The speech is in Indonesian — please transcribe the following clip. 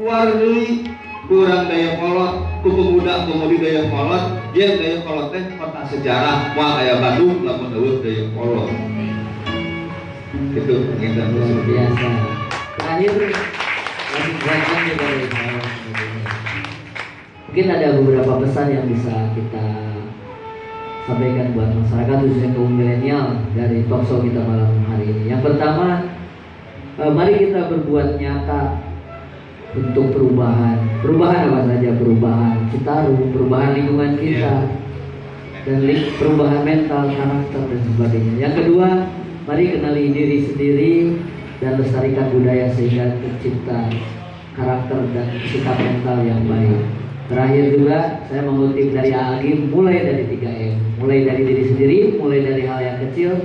deui kurang daya kolot ku pemuda pemudi daya kolot. Dia daya kolot teh kota sejarah moal aya Bandung lamun eueuh daya kolot. Itu kita luar biasa. Terakhir lagi gerakan juga dari mungkin ada beberapa pesan yang bisa kita sampaikan buat masyarakat khususnya kaum milenial dari talkshow kita malam hari ini. Yang pertama eh, mari kita berbuat nyata untuk perubahan. Perubahan apa saja? Perubahan Citarum perubahan lingkungan kita dan li- perubahan mental karakter dan sebagainya. Yang kedua mari kenali diri sendiri dan lestarikan budaya sehingga tercipta karakter dan sikap mental yang baik. Terakhir juga saya mengutip dari Agim mulai dari 3M mulai dari diri sendiri mulai dari hal yang kecil